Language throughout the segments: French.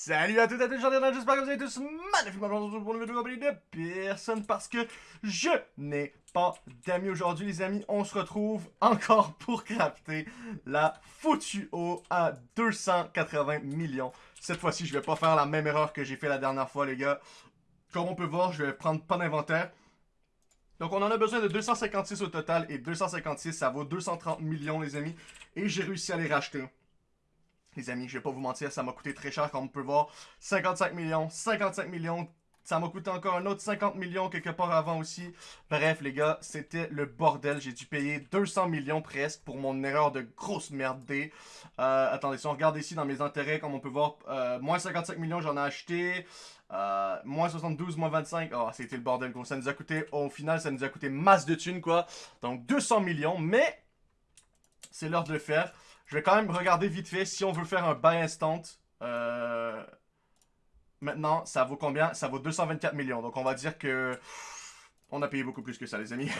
Salut à toutes et à tous, j'en ai j'espère que vous allez tous magnifiquement pour une vidéo compagnie de personne parce que je n'ai pas d'amis aujourd'hui les amis. On se retrouve encore pour crafter la foutue eau à 280 millions. Cette fois-ci, je vais pas faire la même erreur que j'ai fait la dernière fois les gars. Comme on peut voir, je vais prendre pas d'inventaire. Donc on en a besoin de 256 au total et 256 ça vaut 230 millions les amis. Et j'ai réussi à les racheter. Les amis, je vais pas vous mentir, ça m'a coûté très cher, comme on peut voir. 55 millions, 55 millions, ça m'a coûté encore un autre 50 millions quelque part avant aussi. Bref, les gars, c'était le bordel. J'ai dû payer 200 millions presque pour mon erreur de grosse merde. Euh, attendez, si on regarde ici dans mes intérêts, comme on peut voir, euh, moins 55 millions, j'en ai acheté. Euh, moins 72, moins 25. Oh, c'était le bordel, gros. Ça nous a coûté, au final, ça nous a coûté masse de thunes, quoi. Donc, 200 millions, mais c'est l'heure de le faire. Je vais quand même regarder vite fait si on veut faire un buy instant. Euh, maintenant, ça vaut combien? Ça vaut 224 millions. Donc on va dire que... On a payé beaucoup plus que ça, les amis.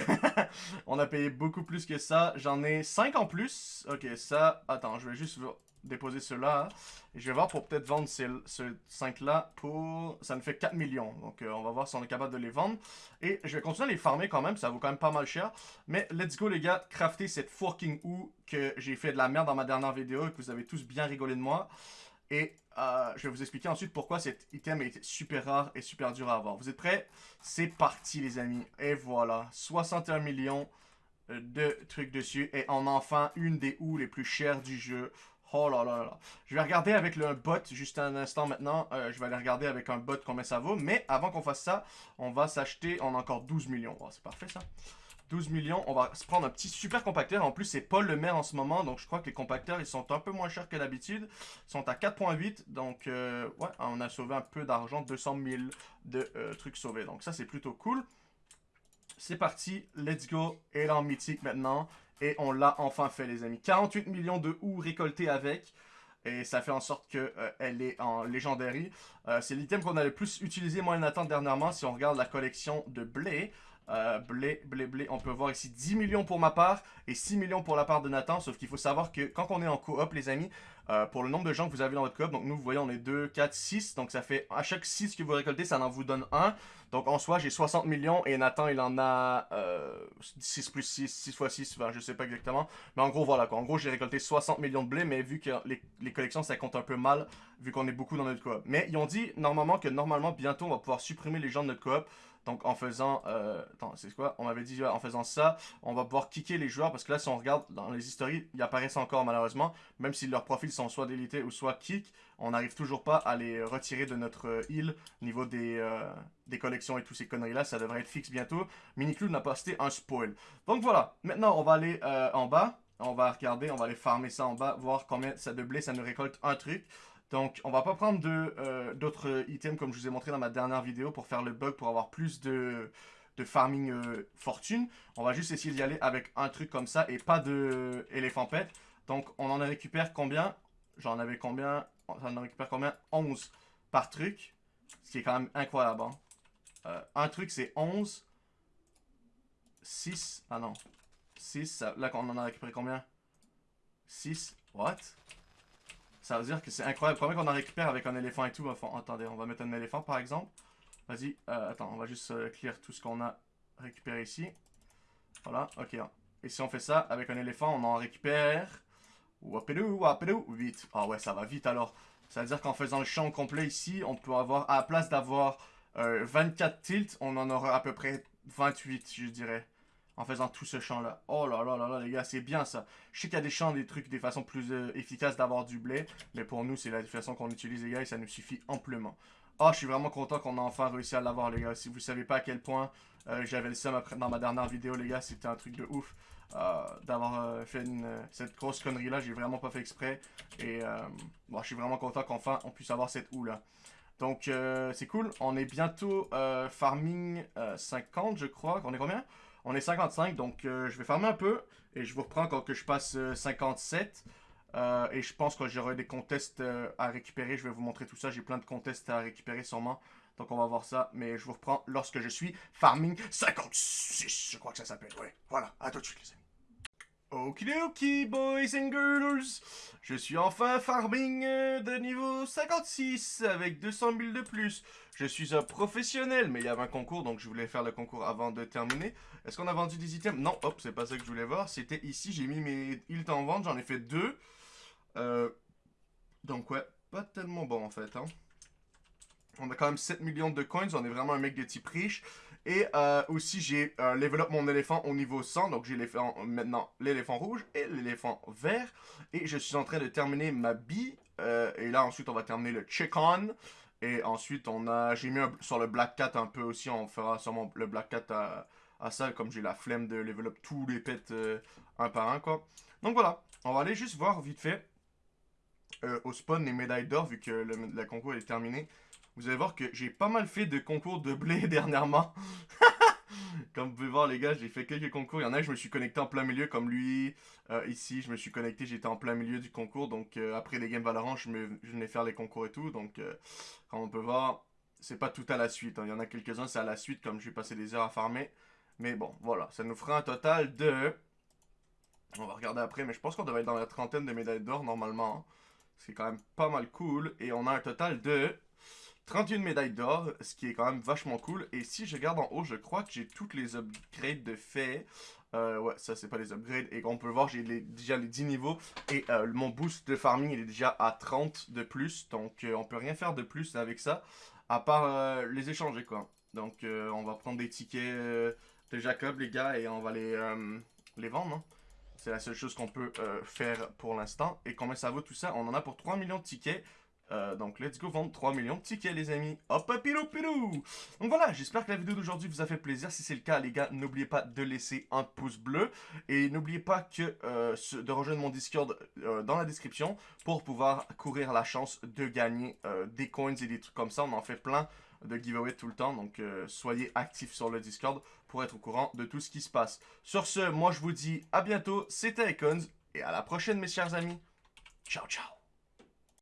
on a payé beaucoup plus que ça. J'en ai 5 en plus. Ok, ça... Attends, je vais juste déposer ceux-là. Et je vais voir pour peut-être vendre ces, 5-là pour... Ça nous fait 4 millions. Donc euh, on va voir si on est capable de les vendre. Et je vais continuer à les farmer quand même. Ça vaut quand même pas mal cher. Mais let's go les gars. Crafter cette forking ou que j'ai fait de la merde dans ma dernière vidéo. Et que vous avez tous bien rigolé de moi. Et euh, je vais vous expliquer ensuite pourquoi cet item est super rare et super dur à avoir. Vous êtes prêts? C'est parti les amis. Et voilà. 61 millions de trucs dessus. Et a enfin une des ou les plus chères du jeu. Oh là là là. Je vais regarder avec le bot juste un instant maintenant. Euh, je vais aller regarder avec un bot combien ça vaut. Mais avant qu'on fasse ça, on va s'acheter. On encore 12 millions. Oh, c'est parfait ça. 12 millions. On va se prendre un petit super compacteur. En plus, c'est pas le maire en ce moment. Donc, je crois que les compacteurs, ils sont un peu moins chers que d'habitude. Ils sont à 4.8. Donc, euh, ouais, on a sauvé un peu d'argent. 200 000 de euh, trucs sauvés. Donc, ça, c'est plutôt cool. C'est parti. Let's go. Et là, en mythique maintenant. Et on l'a enfin fait, les amis. 48 millions de ou récoltés avec. Et ça fait en sorte qu'elle euh, est en légendaire. Euh, c'est l'item qu'on a le plus utilisé, moi et Nathan, dernièrement. Si on regarde la collection de blé, euh, blé, blé, blé. On peut voir ici 10 millions pour ma part et 6 millions pour la part de Nathan. Sauf qu'il faut savoir que quand on est en coop, les amis, euh, pour le nombre de gens que vous avez dans votre coop, donc nous, vous voyez, on est 2, 4, 6. Donc ça fait, à chaque 6 que vous récoltez, ça en vous donne 1. Donc en soi, j'ai 60 millions et Nathan, il en a euh, 6 plus 6, 6 fois 6, enfin, je sais pas exactement. Mais en gros, voilà quoi. En gros, j'ai récolté 60 millions de blé, mais vu que les, collections, ça compte un peu mal, vu qu'on est beaucoup dans notre coop. Mais ils ont dit normalement que normalement, bientôt, on va pouvoir supprimer les gens de notre coop. Donc en faisant, euh, attends, c'est quoi? On avait dit en faisant ça, on va pouvoir kicker les joueurs parce que là, si on regarde dans les histories, ils apparaissent encore malheureusement, même si leurs profils soit délités ou soit kick, on n'arrive toujours pas à les retirer de notre île niveau des, euh, des collections et tous ces conneries-là. Ça devrait être fixe bientôt. Miniclou n'a pas posté un spoil. Donc voilà, maintenant on va aller euh, en bas. On va regarder, on va aller farmer ça en bas, voir combien ça de blé ça nous récolte un truc. Donc, on va pas prendre euh, d'autres items comme je vous ai montré dans ma dernière vidéo pour faire le bug, pour avoir plus de, farming euh, fortune. On va juste essayer d'y aller avec un truc comme ça et pas de éléphant pet. Donc, on en récupère combien? J'en avais combien? On en récupère combien? 11 par truc. Ce qui est quand même incroyable. Hein. Euh, un truc, c'est 11. 6. Ah non. 6. Là, on en a récupéré combien? 6. What? Ça veut dire que c'est incroyable. Combien qu'on en récupère avec un éléphant et tout? Attendez, on va mettre un éléphant par exemple. Vas-y, euh, attends, on va juste euh, clear tout ce qu'on a récupéré ici. Voilà, ok. Et si on fait ça avec un éléphant, on en récupère... Wapidou, wapidou, vite. Ah ouais, ça va vite alors. Ça veut dire qu'en faisant le champ complet ici, on peut avoir, à la place d'avoir 24 euh, tilts, on en aura à peu près 28, je dirais en faisant tout ce champ-là. Oh là là là là, les gars, c'est bien ça. Je sais qu'il y a des champs, des trucs, des façons plus euh, efficaces d'avoir du blé, mais pour nous, c'est la façon qu'on utilise, les gars, et ça nous suffit amplement. Oh, je suis vraiment content qu'on a enfin réussi à l'avoir, les gars. Si vous savez pas à quel point euh, j'avais le seum dans ma dernière vidéo, les gars, c'était un truc de ouf. Euh, d'avoir fait cette grosse connerie-là, j'ai vraiment pas fait exprès. Et bon, je suis vraiment content qu'enfin on puisse avoir cette houe-là. Donc, c'est cool. On est bientôt farming 50, je crois. On est combien? On est 55, donc euh, je vais farmer un peu. Et je vous reprends quand que je passe 57. Euh, euh, et je pense que j'aurai des contests à récupérer. Je vais vous montrer tout ça. J'ai plein de contests à récupérer sûrement. Donc on va voir ça. Mais je vous reprends lorsque je suis farming 56. Je crois que ça s'appelle. Ouais, voilà. À tout de suite les amis. Okidoki boys and girls. Je suis enfin farming de niveau 56 avec 200 000 de plus. Je suis un professionnel, mais il y avait un concours, donc je voulais faire le concours avant de terminer. Est-ce qu'on a vendu des items? Non, hop, c'est pas ça que je voulais voir. C'était ici, j'ai mis mes hilts en vente, j'en ai fait deux. Euh, donc ouais, pas tellement bon en fait. Hein. On a quand même 7 millions de coins, on est vraiment un mec de type riche. Et euh, aussi, j'ai euh, up mon éléphant au niveau 100. Donc, j'ai maintenant l'éléphant rouge et l'éléphant vert. Et je suis en train de terminer ma. Euh, et là, ensuite, on va terminer le chicken. Et ensuite, on a, j'ai mis sur le Black Cat un peu aussi. On fera sûrement le Black Cat à, ça, comme j'ai la flemme de up tous les pets un par un, quoi. Donc voilà, on va aller juste voir vite fait au spawn les médailles d'or, vu que le concours est terminé. Vous allez voir que j'ai pas mal fait de concours de blé dernièrement. comme vous pouvez voir les gars, j'ai fait quelques concours. Il y en a, je me suis connecté en plein milieu comme lui. Euh, ici, je me suis connecté, j'étais en plein milieu du concours. Donc euh, après les games Valorant, je, venais faire les concours et tout. Donc euh, comme on peut voir, c'est pas tout à la suite. Hein. Il y en a quelques-uns, c'est à la suite comme je vais passer des heures à farmer. Mais bon, voilà, ça nous fera un total de... On va regarder après, mais je pense qu'on devrait être dans la trentaine de médailles d'or normalement. Hein. C'est quand même pas mal cool. Et on a un total de 31 médailles d'or, ce qui est quand même vachement cool. Et si je regarde en haut, je crois que j'ai toutes les upgrades de fait. Euh, ouais, ça c'est pas les upgrades. Et on peut voir, j'ai déjà les 10 niveaux. Et euh, mon boost de farming, il est déjà à 30 de plus. Donc euh, on peut rien faire de plus avec ça. À part les échanger, quoi. Donc on va prendre des tickets de Jacob, les gars, et on va les, les vendre. Hein. C'est la seule chose qu'on peut faire pour l'instant. Et combien ça vaut tout ça? On en a pour 3 millions de tickets. Euh, donc, let's go vendre 3 millions de tickets, les amis. Hop, pilou, pilou. Donc voilà, j'espère que la vidéo d'aujourd'hui vous a fait plaisir. Si c'est le cas, les gars, n'oubliez pas de laisser un pouce bleu. Et n'oubliez pas que euh, de rejoindre mon Discord euh, dans la description pour pouvoir courir la chance de gagner des coins et des trucs comme ça. On en fait plein de giveaways tout le temps. Donc, soyez actifs sur le Discord pour être au courant de tout ce qui se passe. Sur ce, moi, je vous dis à bientôt. C'était Icons et à la prochaine, mes chers amis. Ciao, ciao.